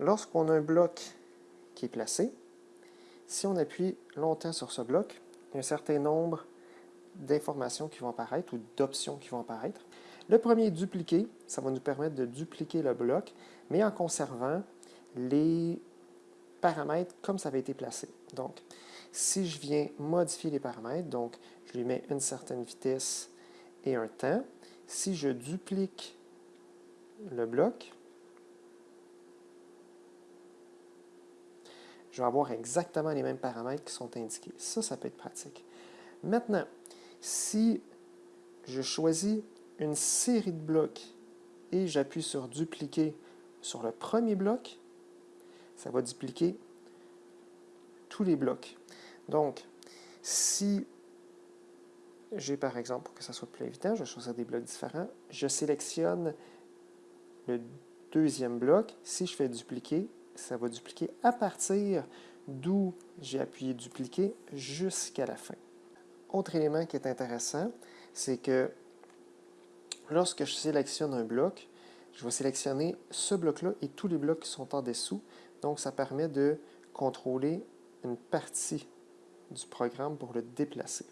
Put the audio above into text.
Lorsqu'on a un bloc qui est placé, si on appuie longtemps sur ce bloc, il y a un certain nombre d'informations qui vont apparaître ou d'options qui vont apparaître. Le premier est dupliquer. Ça va nous permettre de dupliquer le bloc, mais en conservant les paramètres comme ça avait été placé. Donc, si je viens modifier les paramètres, donc je lui mets une certaine vitesse et un temps, si je duplique le bloc, je vais avoir exactement les mêmes paramètres qui sont indiqués. Ça, ça peut être pratique. Maintenant, si je choisis une série de blocs et j'appuie sur dupliquer sur le premier bloc, ça va dupliquer tous les blocs. Donc, si j'ai par exemple, pour que ça soit plus évident, je vais choisir des blocs différents, je sélectionne le deuxième bloc. Si je fais dupliquer, ça va dupliquer à partir d'où j'ai appuyé dupliquer jusqu'à la fin. Autre élément qui est intéressant, c'est que lorsque je sélectionne un bloc, je vais sélectionner ce bloc-là et tous les blocs qui sont en dessous. Donc, ça permet de contrôler une partie du programme pour le déplacer.